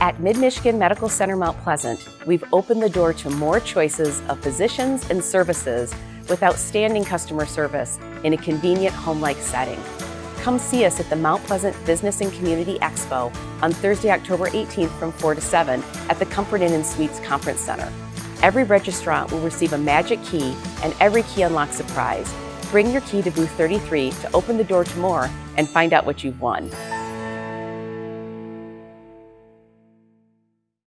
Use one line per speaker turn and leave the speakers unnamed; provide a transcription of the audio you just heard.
At Mid-Michigan Medical Center Mount Pleasant, we've opened the door to more choices of physicians and services with outstanding customer service in a convenient home-like setting. Come see us at the Mount Pleasant Business and Community Expo on Thursday, October 18th from 4 to 7 at the Comfort Inn and Suites Conference Center. Every registrant will receive a magic key and every key unlocks a prize. Bring your key to booth 33 to open the door to more and find out what you've won.